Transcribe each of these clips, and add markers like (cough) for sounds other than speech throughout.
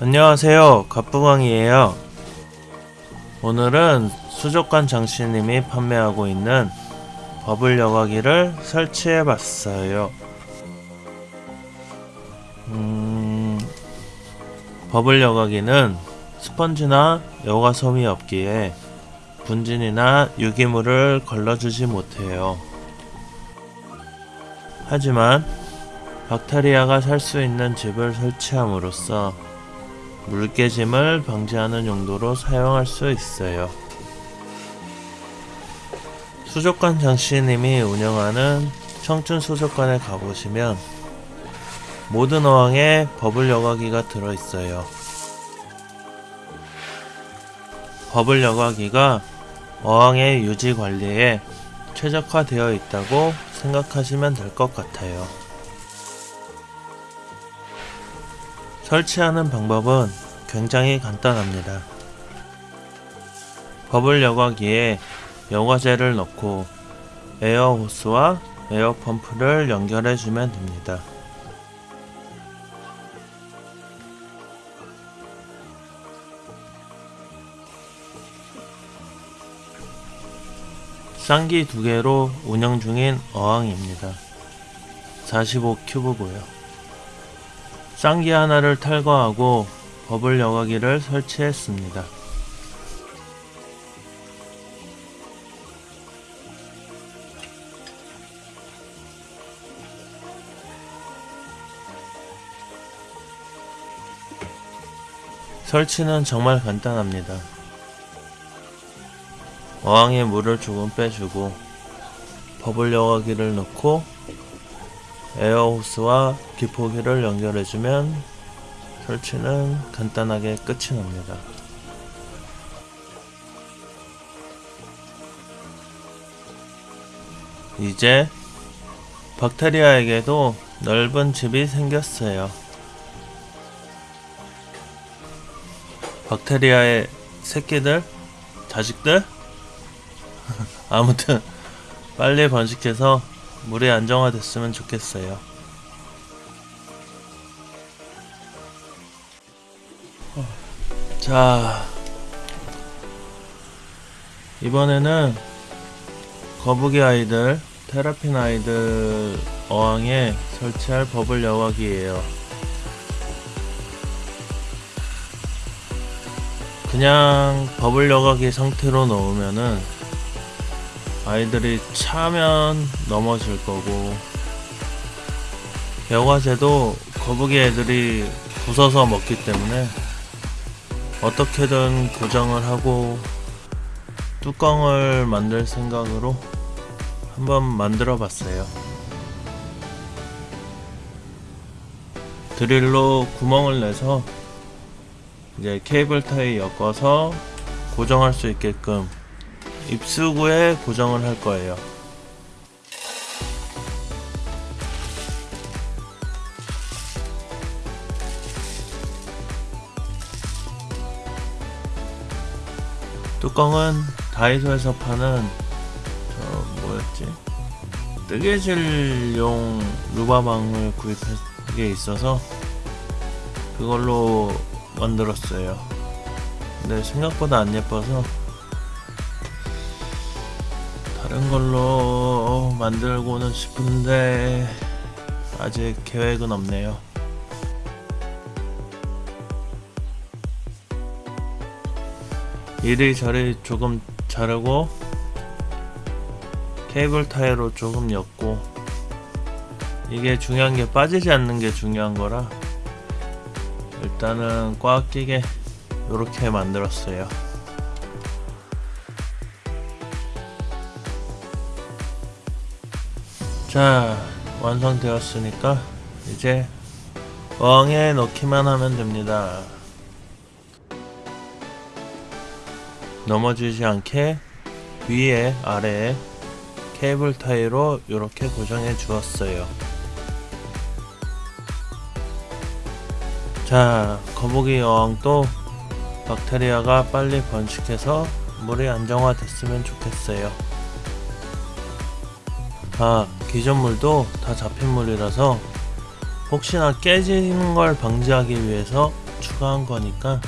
안녕하세요. 갑부광이에요. 오늘은 수족관 장씨님이 판매하고 있는 버블 여과기를 설치해 봤어요. 음... 버블 여과기는 스펀지나 여과솜이 없기에 분진이나 유기물을 걸러주지 못해요. 하지만 박테리아가 살 수 있는 집을 설치함으로써 물깨짐을 방지하는 용도로 사용할 수 있어요. 수족관 장씨님이 운영하는 청춘 수족관에 가보시면 모든 어항에 버블 여과기가 들어있어요. 버블 여과기가 어항의 유지 관리에 최적화되어 있다고 생각하시면 될 것 같아요. 설치하는 방법은 굉장히 간단합니다. 버블 여과기에 여과제를 넣고 에어 호스와 에어 펌프를 연결해 주면 됩니다. 쌍기 두 개로 운영 중인 어항입니다. 45큐브고요. 쌍기 하나를 탈거하고 버블 여과기를 설치했습니다. 설치는 정말 간단합니다. 어항에 물을 조금 빼주고 버블 여과기를 넣고 에어호스와 기포기를 연결해주면 설치는 간단하게 끝이 납니다. 이제 박테리아에게도 넓은 집이 생겼어요. 박테리아의 새끼들? 자식들? (laughs) 아무튼 빨리 번식해서 물이 안정화됐으면 좋겠어요. 자, 이번에는 거북이 아이들, 테라핀 아이들 어항에 설치할 버블 여과기예요. 그냥 버블 여과기 상태로 넣으면은 아이들이 차면 넘어질 거고. 여과제도 거북이 애들이 부숴서 먹기 때문에 어떻게든 고정을 하고 뚜껑을 만들 생각으로 한번 만들어 봤어요. 드릴로 구멍을 내서 이제 케이블 타이 엮어서 고정할 수 있게끔 입수구에 고정을 할 거예요. 뚜껑은 다이소에서 파는 저 뭐였지? 뜨개질용 루바망을 구입한 게 있어서 그걸로 만들었어요. 근데 생각보다 안 예뻐서 다른 걸로 만들고는 싶은데 아직 계획은 없네요. 이리저리 조금 자르고 케이블 타이로 조금 엮고 이게 중요한 게 빠지지 않는 게 중요한 거라 일단은 꽉 끼게 이렇게 만들었어요. 자 완성되었으니까 이제 어항에 넣기만 하면 됩니다. 넘어지지 않게 위에 아래에 케이블 타이로 이렇게 고정해 주었어요. 자 거북이 어항도 박테리아가 빨리 번식해서 물이 안정화 됐으면 좋겠어요. 아 기존 물도 다 잡힌 물이라서 혹시나 깨지는 걸 방지하기 위해서 추가한 거니까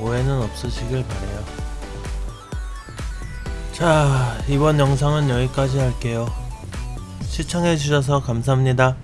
오해는 없으시길 바래요. 자, 이번 영상은 여기까지 할게요. 시청해주셔서 감사합니다.